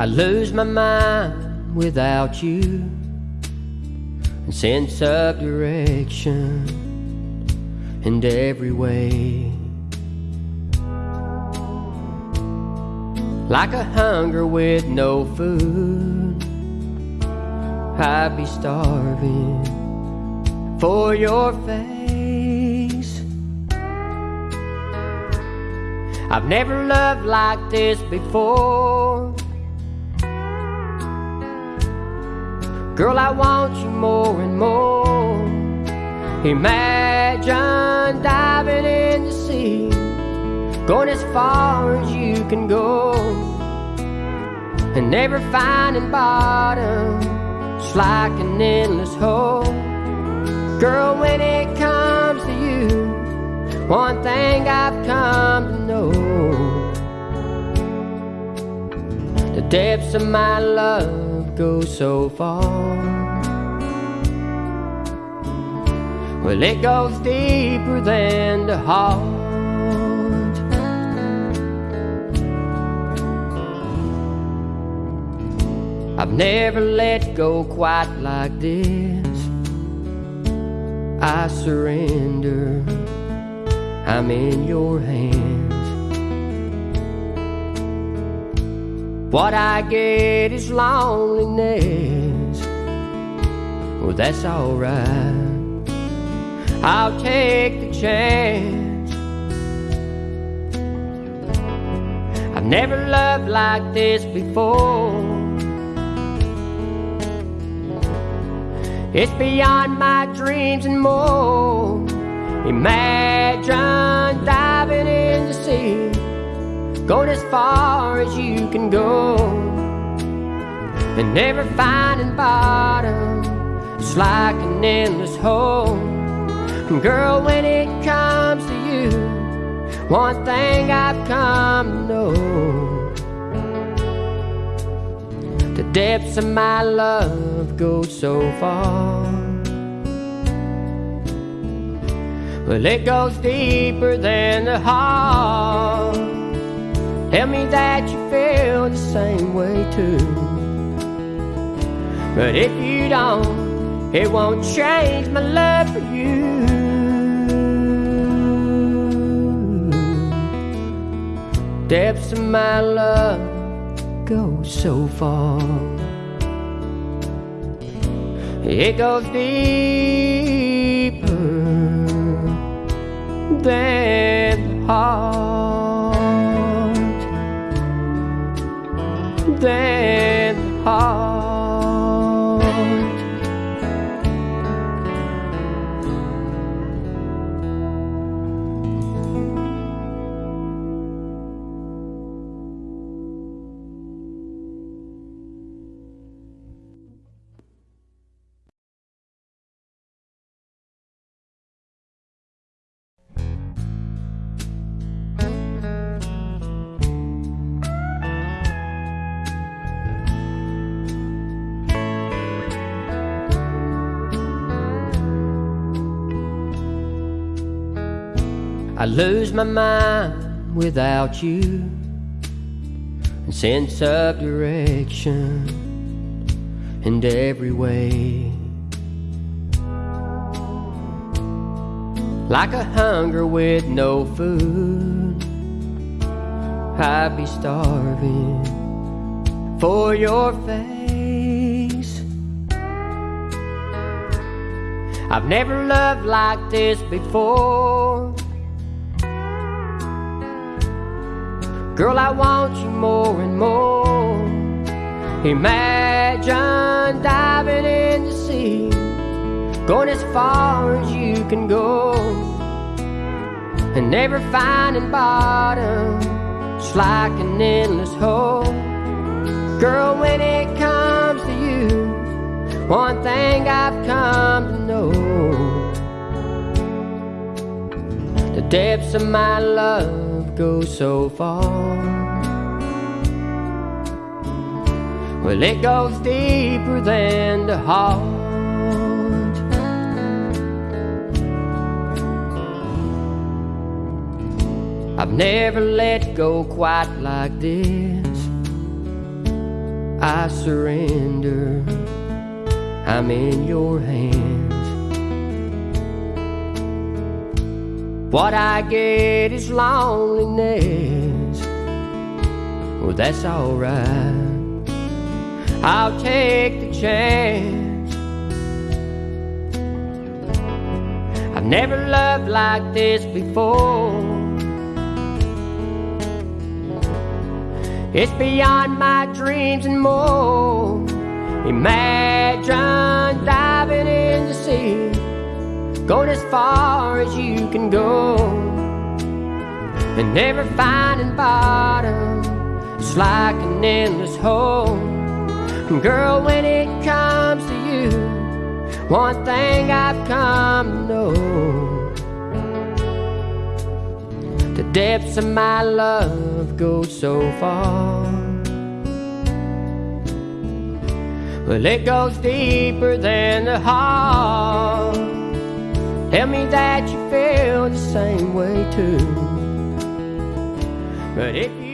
I lose my mind without you and sense of direction in every way. Like a hunger with no food, I'd be starving for your face. I've never loved like this before. Girl, I want you more and more. Imagine diving in the sea, going as far as you can go, and never finding bottom. It's like an endless hole. Girl, when it comes to you, one thing I've come to know the depths of my love go so far. Well, it goes deeper than the heart. I've never let go quite like this. I surrender, I'm in your hands. What I get is loneliness. Well, that's alright. I'll take the chance. I've never loved like this before. It's beyond my dreams and more. Imagine diving in the sea, going as far as you can go, and never finding bottom. It's like an endless hole. And girl, when it comes to you, one thing I've come to know. The depths of my love go so far. Well, it goes deeper than the heart. Tell me that you feel the same way too. But if you don't, it won't change my love for you. Depths of my love go so far. It goes deeper than the heart, than heart. Ah. I lose my mind without you and sense of direction in every way. Like a hunger with no food, I'd be starving for your face. I've never loved like this before. Girl, I want you more and more. Imagine diving in the sea, going as far as you can go, and never finding bottom. It's like an endless hole. Girl, when it comes to you, one thing I've come to know the depths of my love go so far. Well, it goes deeper than the heart. I've never let go quite like this. I surrender. I'm in your hands. What I get is loneliness. Well, that's alright. I'll take the chance. I've never loved like this before. It's beyond my dreams and more. Imagine diving in the sea, going as far as you can go, and never finding bottom. It's like an endless hole. Girl, when it comes to you, one thing I've come to know. The depths of my love go so far. Well, it goes deeper than the heart. Tell me that you feel the same way too. But if you